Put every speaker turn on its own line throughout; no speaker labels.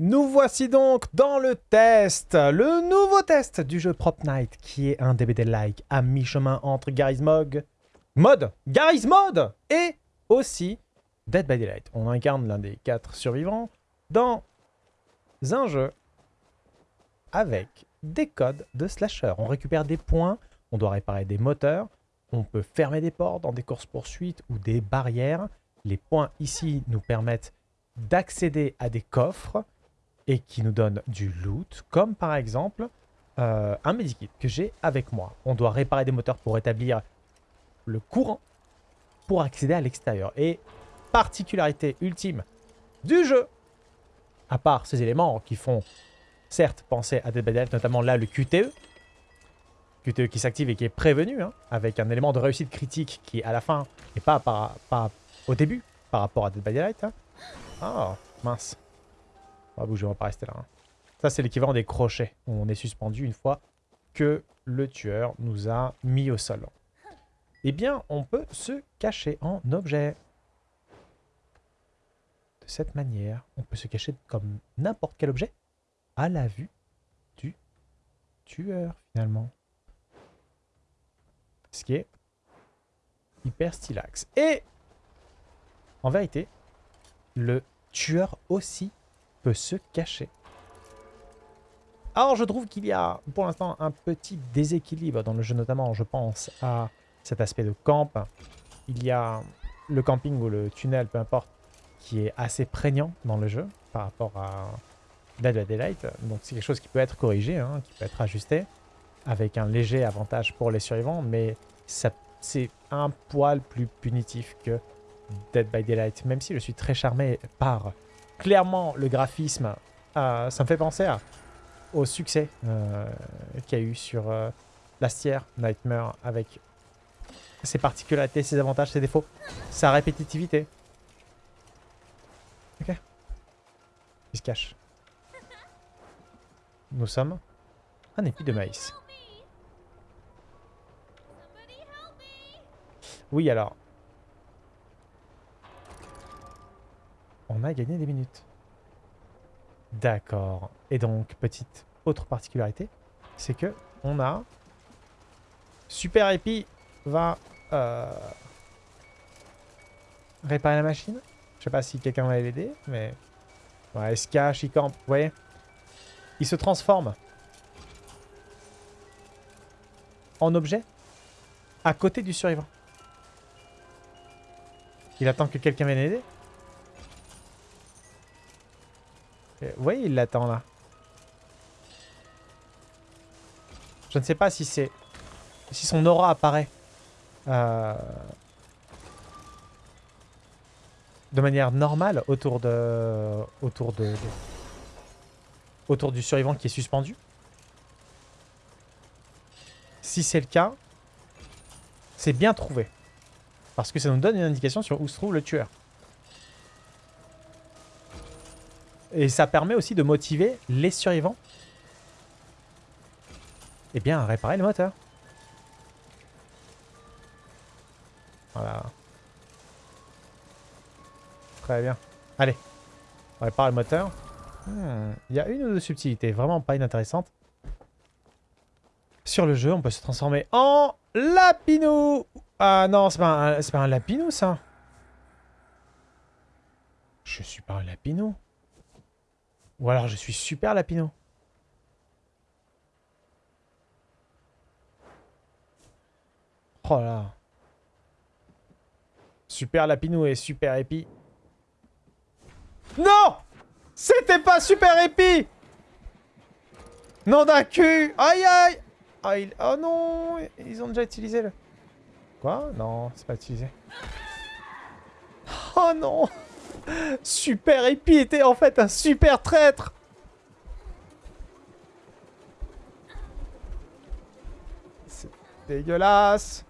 Nous voici donc dans le test, le nouveau test du jeu Prop Night, qui est un DBD-like à mi-chemin entre Garry's Mod, et aussi Dead by Daylight. On incarne l'un des quatre survivants dans un jeu avec des codes de slasher. On récupère des points, on doit réparer des moteurs, on peut fermer des portes dans des courses-poursuites ou des barrières. Les points ici nous permettent d'accéder à des coffres et qui nous donnent du loot, comme par exemple euh, un medikit que j'ai avec moi. On doit réparer des moteurs pour rétablir le courant pour accéder à l'extérieur. Et particularité ultime du jeu, à part ces éléments qui font certes penser à by Daylight, notamment là le QTE, QTE qui s'active et qui est prévenu, hein, avec un élément de réussite critique qui à la fin, et pas, au début, par rapport à Dead by Daylight. Oh, mince. On va bouger, on va pas rester là. Hein. Ça, c'est l'équivalent des crochets. On est suspendu une fois que le tueur nous a mis au sol. Eh bien, on peut se cacher en objet. De cette manière, on peut se cacher comme n'importe quel objet à la vue du tueur, finalement. Ce qui est hyper stylax. Et, en vérité, le tueur aussi peut se cacher. Alors, je trouve qu'il y a, pour l'instant, un petit déséquilibre dans le jeu, notamment, je pense, à cet aspect de camp. Il y a le camping ou le tunnel, peu importe, qui est assez prégnant dans le jeu par rapport à Dead by Daylight. Donc c'est quelque chose qui peut être corrigé, hein, qui peut être ajusté, avec un léger avantage pour les survivants, mais c'est un poil plus punitif que Dead by Daylight, même si je suis très charmé par clairement le graphisme. Euh, ça me fait penser au succès euh, qu'il y a eu sur euh, Lastière Nightmare avec ses particularités, ses avantages, ses défauts, sa répétitivité. Ok. Il se cache. Nous sommes un épi de maïs. Oui, alors. On a gagné des minutes. D'accord. Et donc, petite autre particularité, c'est que on a Super Épi va euh, réparer la machine. Je sais pas si quelqu'un va l'aider, mais... Ouais, cache, il campe, vous voyez il se transforme en objet à côté du survivant. Il attend que quelqu'un vienne aider? Vous voyez, il l'attend là. Je ne sais pas si c'est... Si son aura apparaît. Euh, de manière normale autour de... Autour de autour du survivant qui est suspendu. Si c'est le cas, c'est bien trouvé. Parce que ça nous donne une indication sur où se trouve le tueur. Et ça permet aussi de motiver les survivants eh bien, à réparer le moteur. Voilà. Très bien. Allez, on répare le moteur. Hmm, il y a une ou deux subtilités vraiment pas inintéressantes. Sur le jeu, on peut se transformer en lapinou. Ah non, c'est pas, un, pas un lapinou, ça. Je suis pas un lapinou. Ou alors je suis super lapinou. Oh là. Super lapinou et super épi. Non c'était pas super épi Non d'un cul Aïe aïe ah, Oh non Ils ont déjà utilisé le... Quoi? Non, c'est pas utilisé. Oh non! Super épi était en fait un super traître! C'est dégueulasse!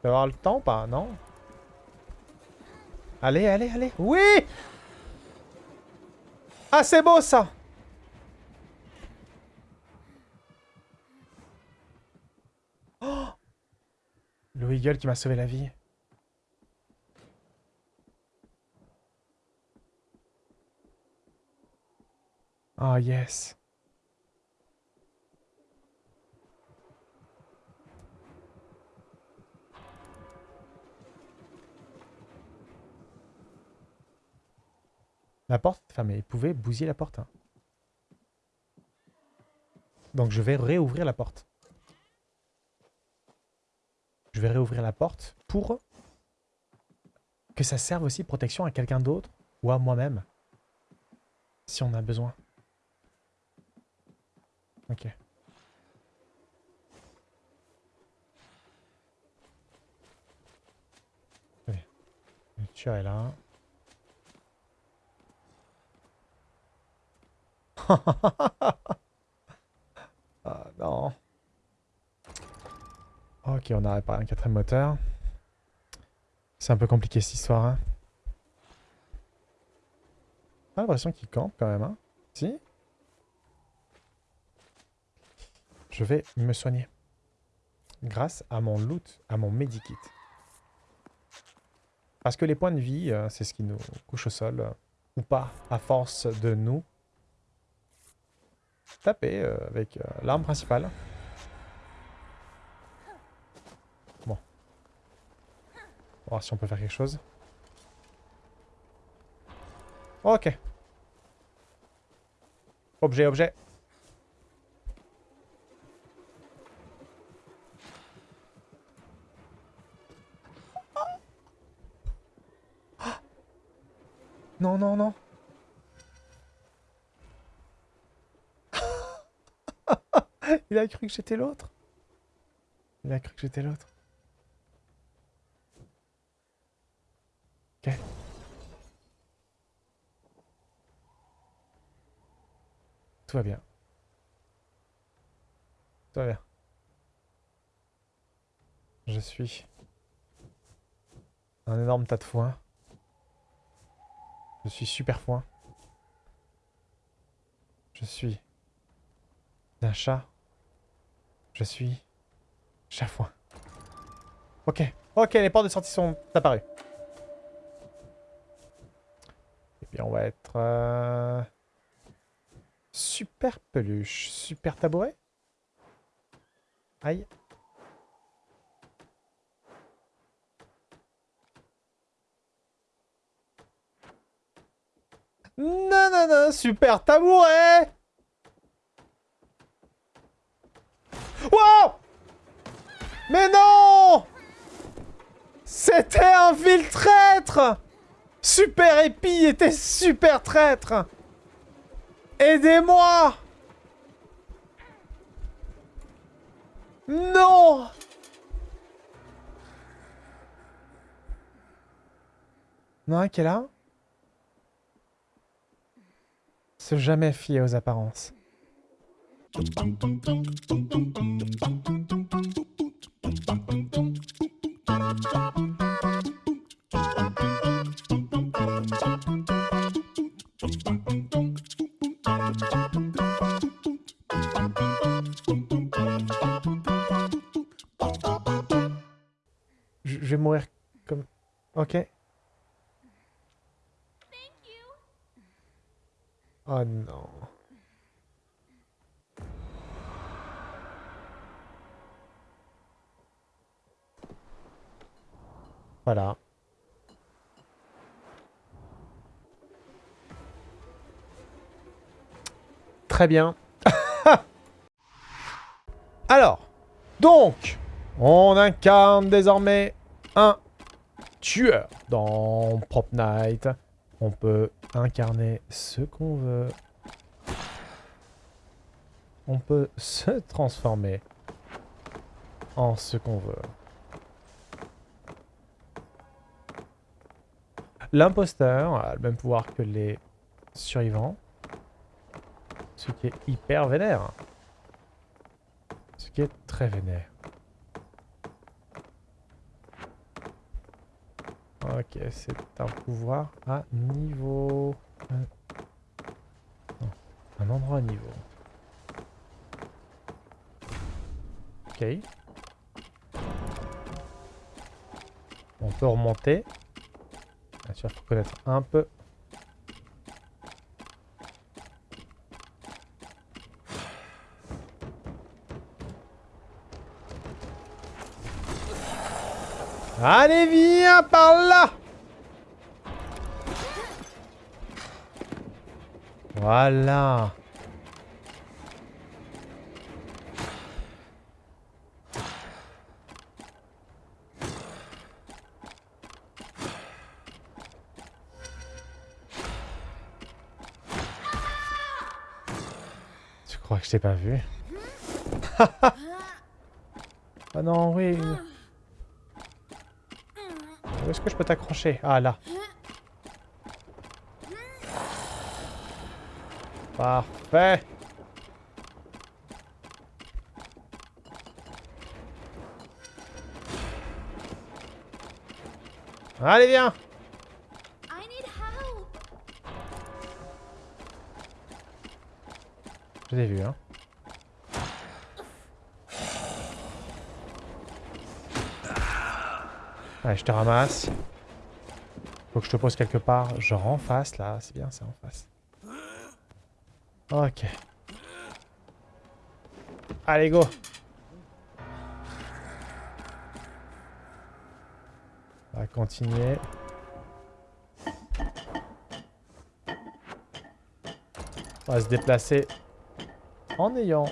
Tu vas avoir le temps pas? Non? Allez, allez, allez! Oui! Ah, c'est beau, ça Le Le Wiggle qui m'a sauvé la vie. Ah, yes. La porte est fermée. Il pouvait bousiller la porte. hein. Donc je vais réouvrir la porte. Je vais réouvrir la porte pour que ça serve aussi protection à quelqu'un d'autre ou à moi-même. Si on a besoin. Ok. Allez. Le est là. ah non. Ok, on a réparé un quatrième moteur. C'est un peu compliqué cette histoire. Hein. J'ai l'impression qu'il campe quand même. Hein. Si Je vais me soigner. Grâce à mon loot, à mon medikit. Parce que les points de vie, euh, c'est ce qui nous couche au sol. euh, ou pas, à force de nous taper euh, avec l'arme principale. Bon. On va voir si on peut faire quelque chose. Ok. Objet, objet. Non, non, non. Il a cru que j'étais l'autre. Il a cru que j'étais l'autre. Ok. Tout va bien. Tout va bien. Je suis un énorme tas de foin. Je suis super foin. Je suis d'un chat. Je suis chafouin. Ok. Ok, les portes de sortie sont apparues. On va être... euh, Super peluche. Super tabouret. Aïe. Non, non, non, super tabouret Wow Mais non C'était un vil traître Super Épi était super traître. Aidez-moi. Non. Non, est là? Se jamais fier aux apparences. Bum bum Très bien. Alors, donc, on incarne désormais un tueur dans Prop Night. On peut incarner ce qu'on veut. On peut se transformer en ce qu'on veut. L'imposteur a le même pouvoir que les survivants. Ce qui est hyper vénère. Ce qui est très vénère. Ok, c'est un pouvoir à niveau... non, un endroit à niveau. Ok. On peut remonter. Bien sûr, faut connaître un peu. Allez, viens par là. Voilà. Tu crois que je t'ai pas vu? Ah non, oui. Où est-ce que je peux t'accrocher? Ah, là. Parfait. Allez, viens. Je t'ai vu, hein. Allez, je te ramasse. Faut que je te pose quelque part. Genre en face, là. C'est bien, c'est en face. Ok. Allez, go On va continuer. On va se déplacer en ayant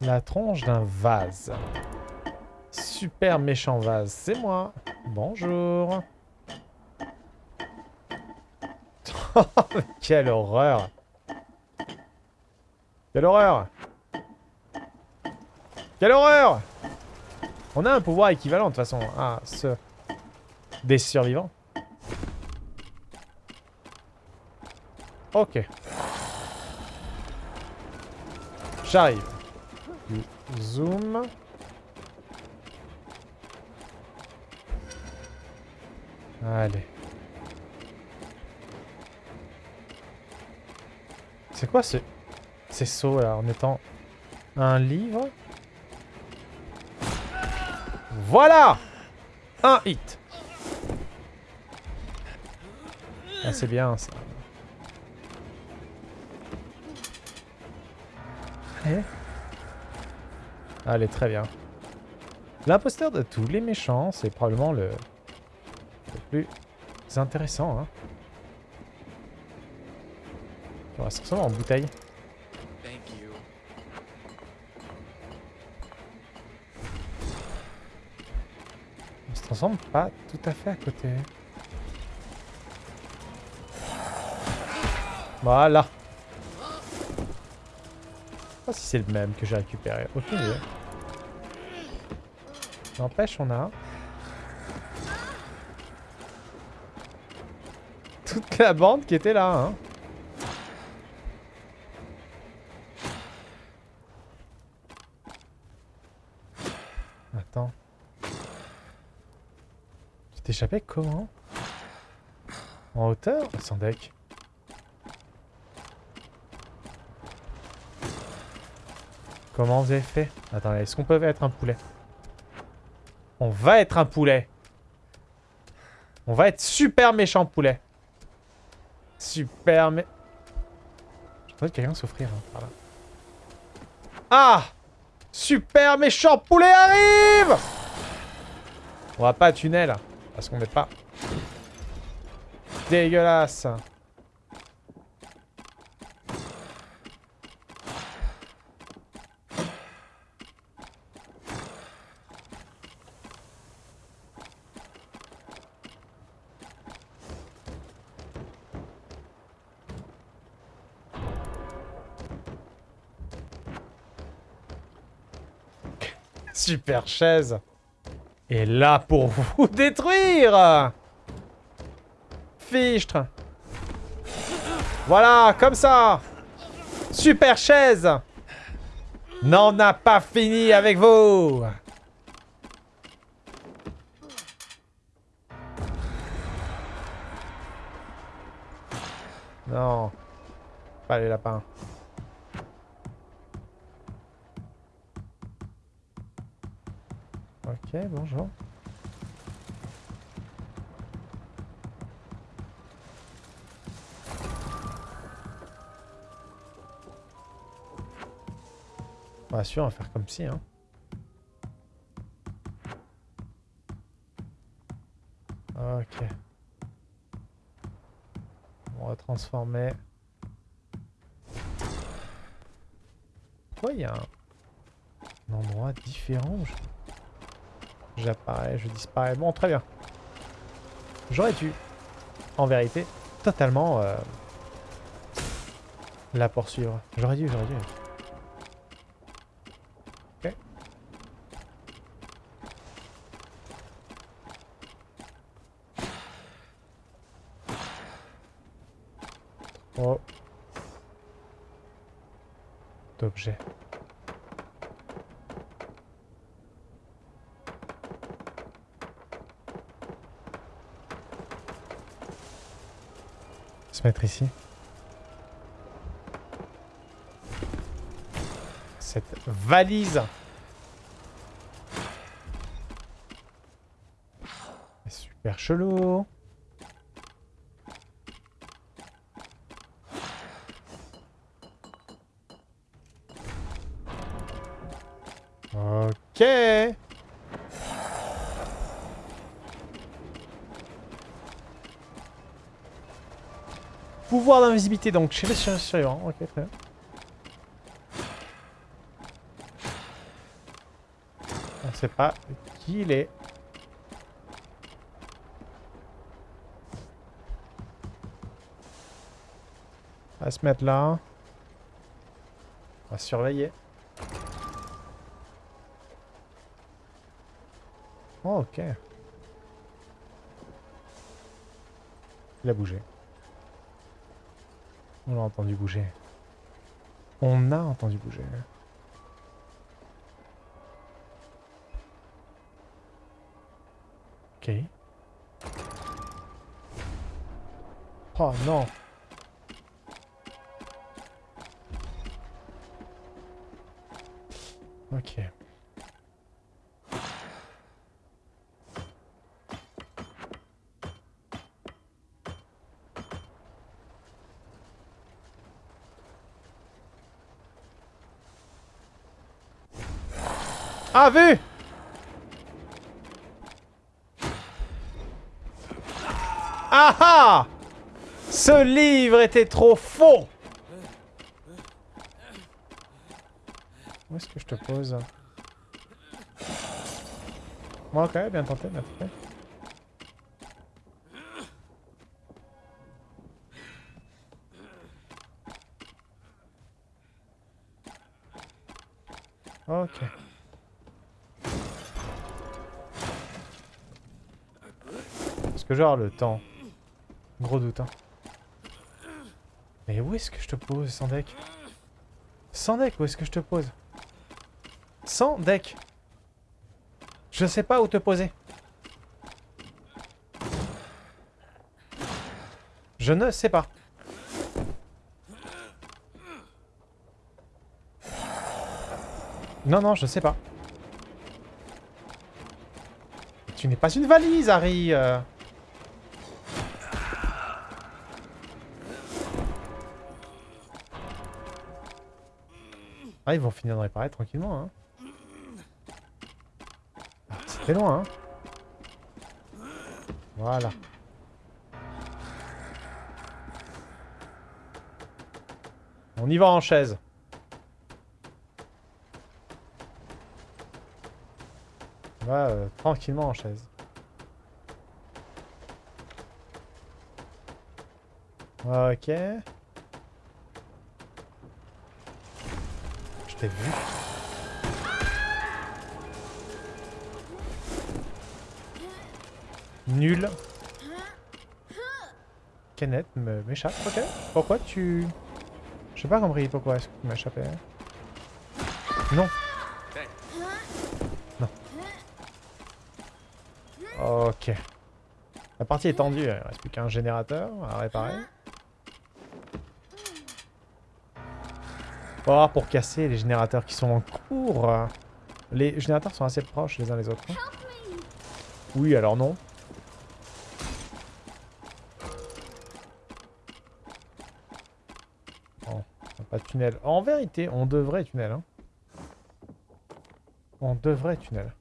la tronche d'un vase. Super méchant vase, c'est moi. Bonjour. Quelle horreur. Quelle horreur. Quelle horreur On a un pouvoir équivalent de toute façon à ce des survivants. Ok. J'arrive. Zoom. Allez. C'est quoi ce... ces sauts là en étant un livre? Voilà Un hit Ah c'est bien ça. Allez. Allez, très bien. L'imposteur de tous les méchants, c'est probablement le... plus intéressant. Hein. On va se transformer en bouteille.
Thank you.
On se transforme pas tout à fait à côté. Voilà. Je sais pas si c'est le même que j'ai récupéré. Aucune idée. N'empêche, on a... Toute la bande qui était là, hein. Attends. Tu t'es échappé comment En hauteur? Sans deck. Comment vous avez fait? Attendez, est-ce qu'on peut être un poulet? On va être un poulet. On va être super méchant poulet. Super mé... J'entends quelqu'un s'offrir hein, par là. Ah Super méchant poulet arrive On va pas tunnel, parce qu'on n'est pas dégueulasse. Super chaise. est là pour vous détruire Fichtre Voilà, comme ça Super chaise N'en a pas fini avec vous Non. Pas les lapins. Ok, bonjour. Bah sûr, on va faire comme si, hein. Ok. On va transformer. Pourquoi il y a un, endroit différent. J'apparais, je disparais. Bon, très bien. J'aurais dû, en vérité, totalement euh, la poursuivre. J'aurais dû, j'aurais dû. Ok. Oh. D'objets. Se mettre ici. Cette valise. Super chelou. Ok. Pouvoir d'invisibilité donc chez les sur- survivants. Ok, très bien. On sait pas qui il est. On va se mettre là. On va surveiller. Oh, ok. Il a bougé. On l'a entendu bouger. On a entendu bouger. Ok. Oh non. Ok. Ah, vu? Ah ah Ce livre était trop faux Où est-ce que je te pose? Bon, ok, bien tenté, bien tenté. Ok. Que genre le temps Gros doute, hein. Mais où est-ce que je te pose, sans deck Sans deck, où est-ce que je te pose? Sans deck Je sais pas où te poser. Je ne sais pas. Non, non, je sais pas. Tu n'es pas une valise, Harry euh. Ah, ils vont finir de réparer tranquillement, hein. Ah, C'était loin, hein. Voilà. On y va en chaise. On va euh, tranquillement en chaise. Ok. Nul. Kenneth m'échappe, ok. Pourquoi tu... Je sais pas compris pourquoi est-ce que tu m'échappais. Non. Non. Ok. La partie est tendue, il reste plus qu'un générateur à réparer. Voir pour casser les générateurs qui sont en cours. Les générateurs sont assez proches les uns les autres. hein. Oui, alors non. A pas de tunnel. En vérité, on devrait tunnel. Hein. On devrait tunnel.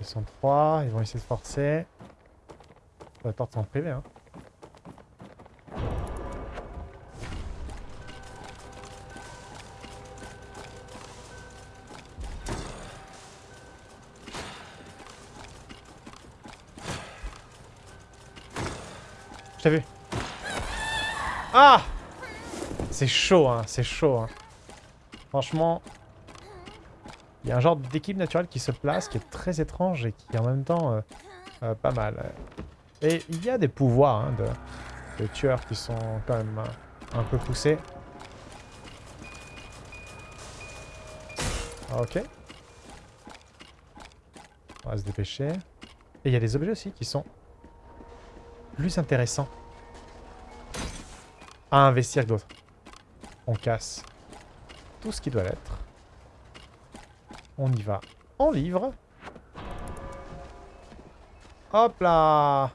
Ils sont trois, ils vont essayer de forcer. La porte en privé, hein. Je t'ai vu. Ah C'est chaud, hein, c'est chaud. Hein. Franchement, il y a un genre d'équipe naturelle qui se place, qui est très étrange et qui est en même temps euh, euh, pas mal. Et il y a des pouvoirs hein, de, tueurs qui sont quand même euh, un peu poussés. Ok. On va se dépêcher. Et il y a des objets aussi qui sont plus intéressants à investir que d'autres. On casse tout ce qui doit l'être. On y va en livre. Hop là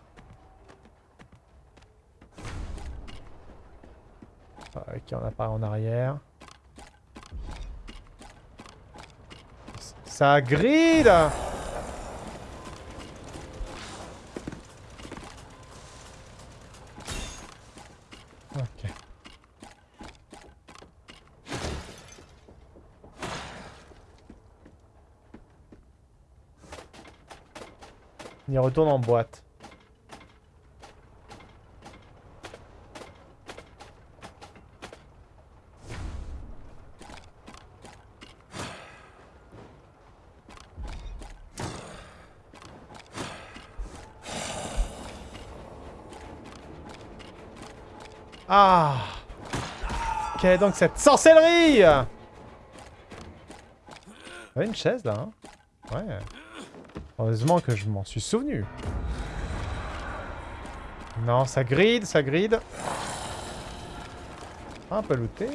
Ok, on a pas en arrière. Ça grille Ok. On y retourne en boîte. Ah Quelle est donc cette sorcellerie? Une chaise là, hein? Ouais. Heureusement que je m'en suis souvenu. Non, ça gride, ça gride. Un peu looté.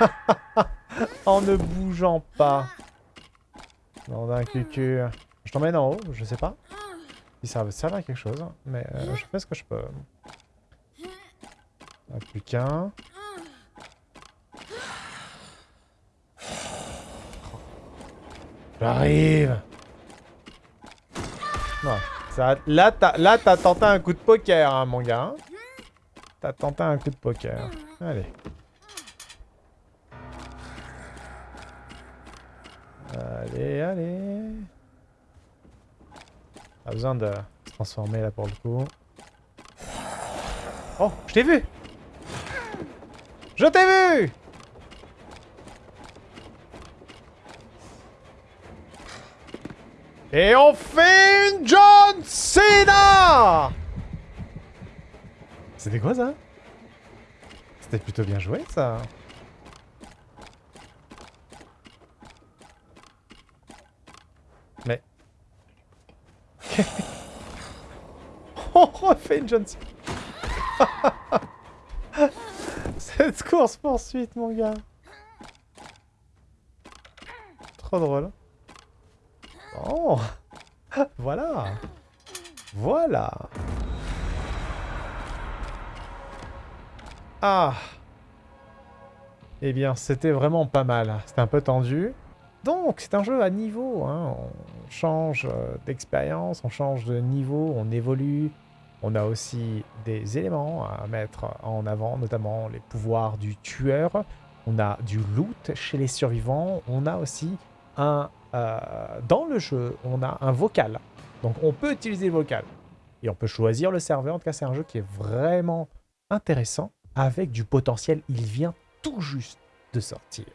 en ne bougeant pas. Non, d'un cucu. Je t'emmène en haut, je sais pas. Si ça va servir à quelque chose, mais euh, je fais ce que je peux. Plus qu'un. J'arrive Non, ça, là, t'as là, t'as tenté un coup de poker, hein, mon gars. T'as tenté un coup de poker. Allez. Allez, allez. Pas besoin de se transformer là pour le coup. Oh, je t'ai vu Je t'ai vu! Et on fait une John Cena! C'était quoi ça? C'était plutôt bien joué ça. Mais... On refait une John Cena Cette course poursuite mon gars Trop drôle Oh Voilà Voilà Ah Eh bien, c'était vraiment pas mal. C'était un peu tendu. Donc, c'est un jeu à niveau. Hein. On change euh, d'expérience, on change de niveau, on évolue. On a aussi des éléments à mettre en avant, notamment les pouvoirs du tueur. On a du loot chez les survivants. On a aussi un... euh, dans le jeu, on a un vocal. Donc on peut utiliser le vocal. Et on peut choisir le serveur. En tout cas, c'est un jeu qui est vraiment intéressant. Avec du potentiel. Il vient tout juste de sortir.